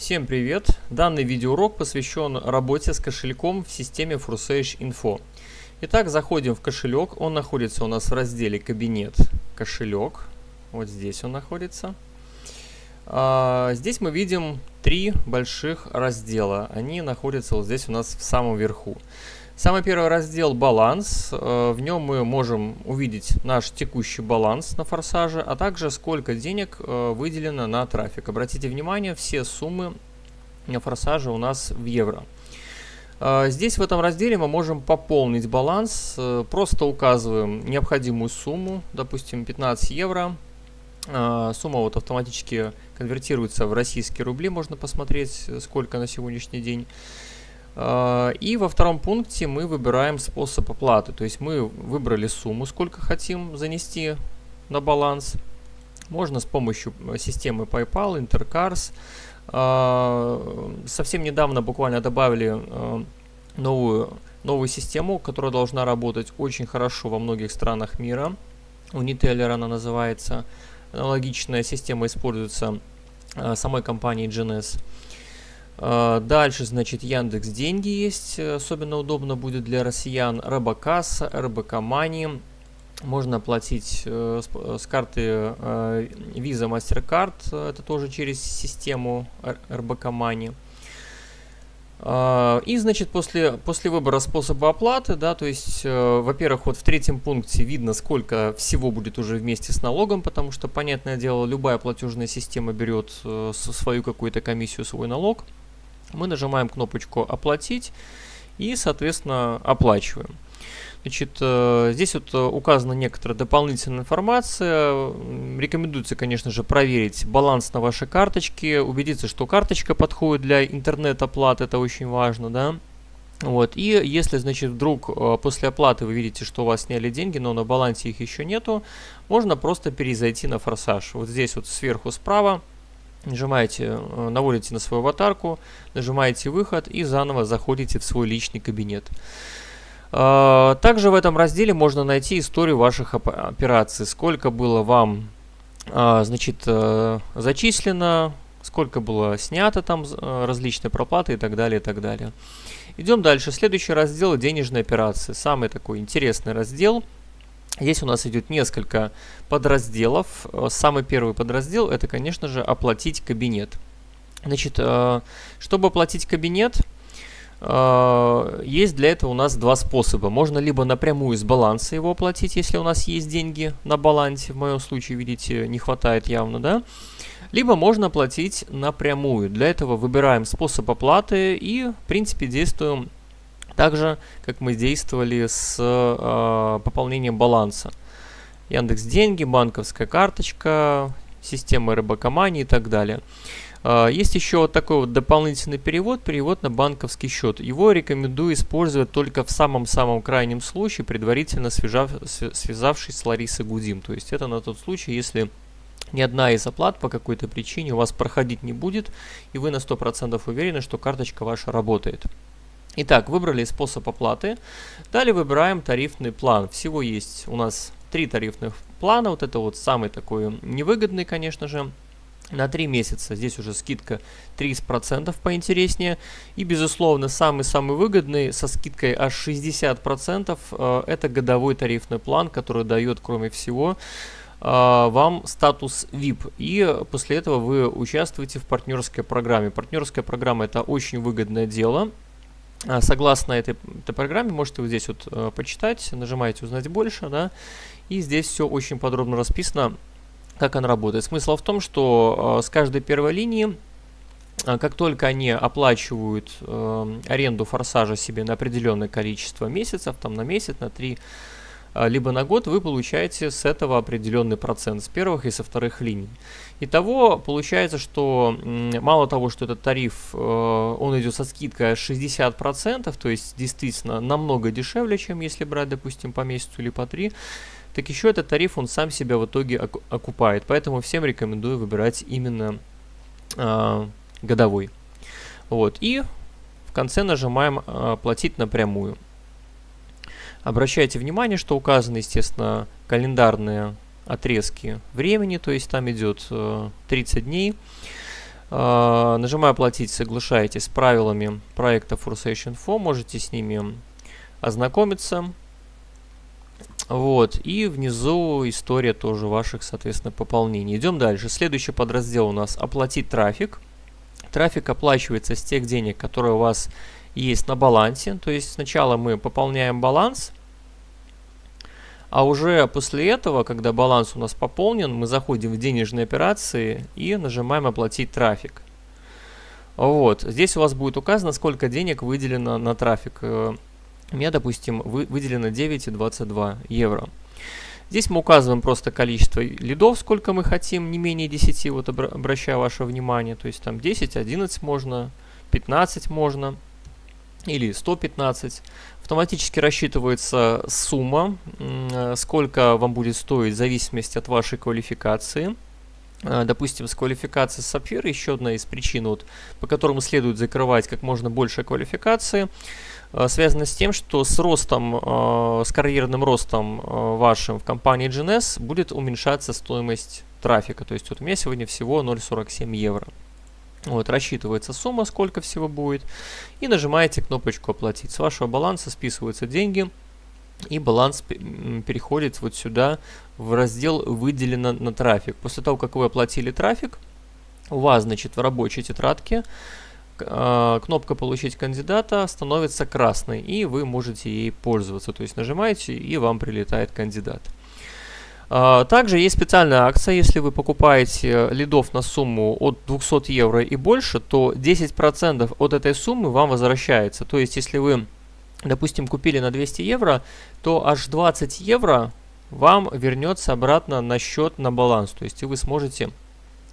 Всем привет! Данный видеоурок посвящен работе с кошельком в системе Forsage Info. Итак, заходим в кошелек. Он находится у нас в разделе «Кабинет. Кошелек». Вот здесь он находится. А, здесь мы видим три больших раздела. Они находятся вот здесь у нас в самом верху. Самый первый раздел «Баланс». Э, в нем мы можем увидеть наш текущий баланс на форсаже, а также сколько денег э, выделено на трафик. Обратите внимание, все суммы на форсаже у нас в евро. Э, здесь в этом разделе мы можем пополнить баланс, просто указываем необходимую сумму, допустим 15 евро. Сумма вот автоматически конвертируется в российские рубли, можно посмотреть сколько на сегодняшний день. А, и во втором пункте мы выбираем способ оплаты. То есть мы выбрали сумму, сколько хотим занести на баланс. Можно с помощью э, системы PayPal, Intercars. А, совсем недавно буквально добавили э, новую, новую систему, которая должна работать очень хорошо во многих странах мира. У Niteller она называется. Аналогичная система используется э, самой компанией GNS. А, дальше, значит, Яндекс Деньги есть, особенно удобно будет для россиян. Робокасса, РБК Мани. Можно оплатить э, с, с карты э, Visa MasterCard, это тоже через систему РБК Money. Uh, и, значит, после, после выбора способа оплаты, да, то есть, uh, во-первых, вот в третьем пункте видно, сколько всего будет уже вместе с налогом, потому что, понятное дело, любая платежная система берет uh, свою какую-то комиссию, свой налог мы нажимаем кнопочку «Оплатить» и, соответственно, оплачиваем. Значит, э, здесь вот э, указана некоторая дополнительная информация. Рекомендуется, конечно же, проверить баланс на вашей карточке, убедиться, что карточка подходит для интернет-оплаты, это очень важно, да. Вот, и если, значит, вдруг э, после оплаты вы видите, что у вас сняли деньги, но на балансе их еще нету, можно просто перезайти на форсаж. Вот здесь вот сверху справа Нажимаете, э, наводите на свою аватарку, нажимаете выход и заново заходите в свой личный кабинет. А, также в этом разделе можно найти историю ваших операций. Сколько было вам а, значит, э, зачислено, сколько было снято там э, различные проплаты и так далее, и так далее. Идем дальше. Следующий раздел – денежные операции. Самый такой интересный раздел – Здесь у нас идет несколько подразделов. Э, самый первый подраздел это, конечно же, оплатить кабинет. Значит, э, чтобы оплатить кабинет, э, есть для этого у нас два способа. Можно либо напрямую с баланса его оплатить, если у нас есть деньги на балансе. В моем случае, видите, не хватает явно, да? Либо можно оплатить напрямую. Для этого выбираем способ оплаты и, в принципе, действуем так же, как мы действовали с э, пополнением баланса. Яндекс Деньги, банковская карточка, система РБКомании и так далее. Э, есть еще вот такой вот дополнительный перевод, перевод на банковский счет. Его рекомендую использовать только в самом-самом крайнем случае, предварительно свяжав, связавшись с Ларисой Гудим. То есть это на тот случай, если ни одна из оплат по какой-то причине у вас проходить не будет, и вы на 100% уверены, что карточка ваша работает. Итак, выбрали способ оплаты. Далее выбираем тарифный план. Всего есть у нас три тарифных плана. Вот это вот самый такой невыгодный, конечно же. На 3 месяца здесь уже скидка 30% поинтереснее. И, безусловно, самый-самый выгодный со скидкой аж 60% э, это годовой тарифный план, который дает, кроме всего, э, вам статус VIP. И после этого вы участвуете в партнерской программе. Партнерская программа это очень выгодное дело. А, согласно этой, этой программе, можете вот здесь вот э, почитать, нажимаете «Узнать больше», да, и здесь все очень подробно расписано, как она работает. Смысл в том, что э, с каждой первой линии, э, как только они оплачивают э, аренду форсажа себе на определенное количество месяцев, там на месяц, на три а, либо на год вы получаете с этого определенный процент, с первых и со вторых линий. Итого получается, что мало того, что этот тариф, э, он идет со скидкой 60%, то есть действительно намного дешевле, чем если брать, допустим, по месяцу или по 3, так еще этот тариф, он сам себя в итоге окупает. Поэтому всем рекомендую выбирать именно э, годовой. Вот. И в конце нажимаем э, «Платить напрямую». Обращайте внимание, что указаны, естественно, календарные отрезки времени, то есть там идет 30 э, дней. Э, нажимаю «Оплатить», соглашаетесь с правилами проекта Forsation Info, можете с ними ознакомиться. Вот, и внизу история тоже ваших, соответственно, пополнений. Идем дальше. Следующий подраздел у нас «Оплатить трафик». Трафик оплачивается с тех денег, которые у вас есть на балансе. То есть сначала мы пополняем баланс, а уже после этого, когда баланс у нас пополнен, мы заходим в денежные операции и нажимаем «Оплатить трафик». Вот, здесь у вас будет указано, сколько денег выделено на трафик. Э, у меня, допустим, вы, выделено 9,22 евро. Здесь мы указываем просто количество лидов, сколько мы хотим, не менее 10, вот обращаю ваше внимание. То есть там 10, 11 можно, 15 можно или 115. Автоматически рассчитывается сумма, сколько вам будет стоить в зависимости от вашей квалификации. А, допустим, с квалификацией сапфира, еще одна из причин, вот, по которым следует закрывать как можно больше квалификации, а, связана с тем, что с ростом, с карьерным ростом вашим в компании GNS будет уменьшаться стоимость трафика. То есть вот у меня сегодня всего 0,47 евро. Вот, рассчитывается сумма, сколько всего будет, и нажимаете кнопочку «Оплатить». С вашего баланса списываются деньги, и баланс переходит вот сюда в раздел «Выделено на трафик». После того, как вы оплатили трафик, у вас, значит, в рабочей тетрадке а, кнопка «Получить кандидата» становится красной, и вы можете ей пользоваться. То есть нажимаете, и вам прилетает кандидат. А, также есть специальная акция, если вы покупаете лидов на сумму от 200 евро и больше, то 10% от этой суммы вам возвращается. То есть, если вы, допустим, купили на 200 евро, то аж 20 евро вам вернется обратно на счет, на баланс. То есть, вы сможете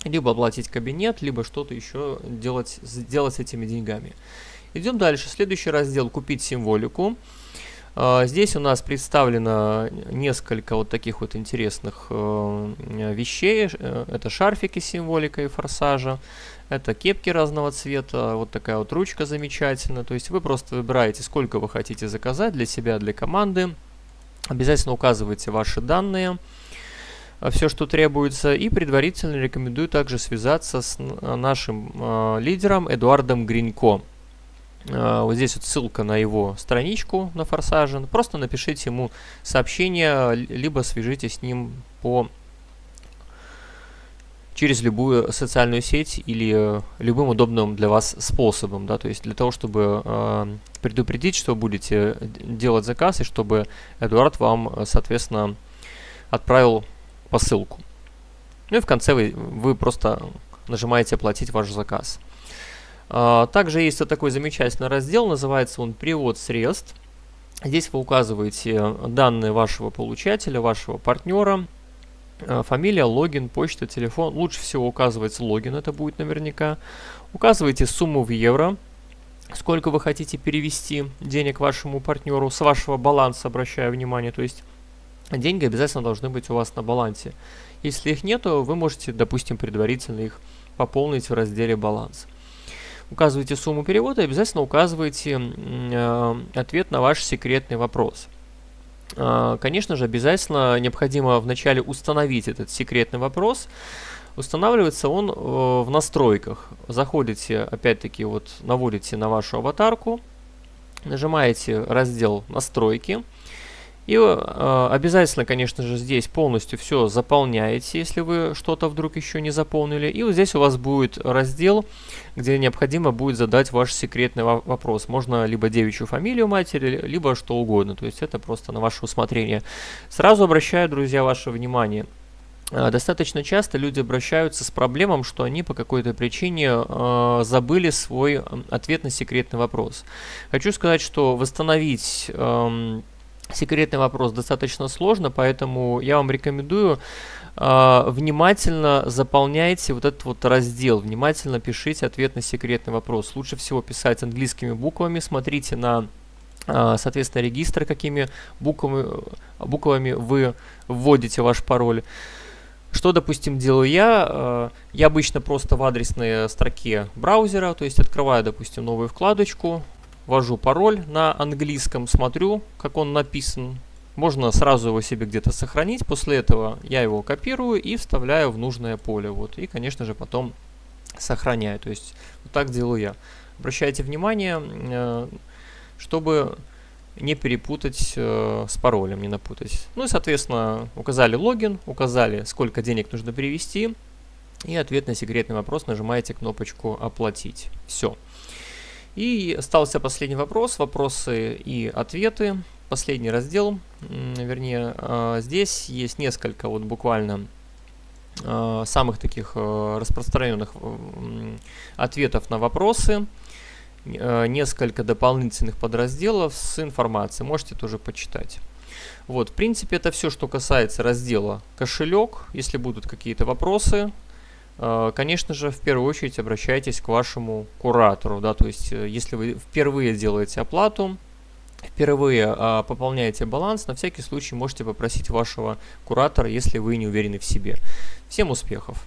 либо оплатить кабинет, либо что-то еще делать, сделать с этими деньгами. Идем дальше. Следующий раздел «Купить символику». А, здесь у нас представлено несколько вот таких вот интересных э, вещей. Э, это шарфики с символикой форсажа, это кепки разного цвета, вот такая вот ручка замечательная. То есть вы просто выбираете, сколько вы хотите заказать для себя, для команды. Обязательно указывайте ваши данные, э, все, что требуется. И предварительно рекомендую также связаться с нашим лидером Эдуардом Гринько. А, вот здесь вот ссылка на его страничку на Форсаже. Просто напишите ему сообщение, либо свяжитесь с ним по через любую социальную сеть или э, любым удобным для вас способом, да, то есть для того, чтобы э, предупредить, что будете делать заказ и чтобы Эдуард вам, соответственно, отправил посылку. Ну и в конце вы, вы просто нажимаете «Оплатить ваш заказ». А, также есть вот такой замечательный раздел, называется он «Перевод средств». Здесь вы указываете данные вашего получателя, вашего партнера, а, фамилия, логин, почта, телефон. Лучше всего указывается логин, это будет наверняка. Указываете сумму в евро, сколько вы хотите перевести денег вашему партнеру с вашего баланса, обращаю внимание. То есть деньги обязательно должны быть у вас на балансе. Если их нету, вы можете, допустим, предварительно их пополнить в разделе «Баланс» указываете сумму перевода обязательно указываете э, ответ на ваш секретный вопрос. Э, конечно же, обязательно необходимо вначале установить этот секретный вопрос. Устанавливается он э, в настройках. Заходите, опять-таки, вот наводите на вашу аватарку, нажимаете раздел «Настройки», и э, обязательно, конечно же, здесь полностью все заполняете, если вы что-то вдруг еще не заполнили. И вот здесь у вас будет раздел, где необходимо будет задать ваш секретный вопрос. Можно либо девичью фамилию матери, либо что угодно. То есть это просто на ваше усмотрение. Сразу обращаю, друзья, ваше внимание. Э, достаточно часто люди обращаются с проблемом, что они по какой-то причине э, забыли свой ответ на секретный вопрос. Хочу сказать, что восстановить... Э, секретный вопрос достаточно сложно, поэтому я вам рекомендую э, внимательно заполняйте вот этот вот раздел, внимательно пишите ответ на секретный вопрос. Лучше всего писать английскими буквами, смотрите на соответственно, регистр, какими буквами, буквами вы вводите ваш пароль. Что, допустим, делаю я? Я обычно просто в адресной строке браузера, то есть открываю, допустим, новую вкладочку, ввожу пароль на английском, смотрю, как он написан. Можно сразу его себе где-то сохранить. После этого я его копирую и вставляю в нужное поле. Вот. И, конечно же, потом сохраняю. То есть вот так делаю я. Обращайте внимание, э, чтобы не перепутать э, с паролем, не напутать. Ну и, соответственно, указали логин, указали, сколько денег нужно перевести, и ответ на секретный вопрос нажимаете кнопочку «Оплатить». Все. И остался последний вопрос, вопросы и ответы. Последний раздел, вернее, э, здесь есть несколько вот буквально э, самых таких э, распространенных ответов на вопросы. Несколько дополнительных подразделов с информацией. Можете тоже почитать. Вот, в принципе, это все, что касается раздела кошелек. Если будут какие-то вопросы, конечно же, в первую очередь обращайтесь к вашему куратору. Да, то есть, э, если вы впервые делаете оплату, впервые а, пополняете баланс, на всякий случай можете попросить вашего куратора, если вы не уверены в себе. Всем успехов!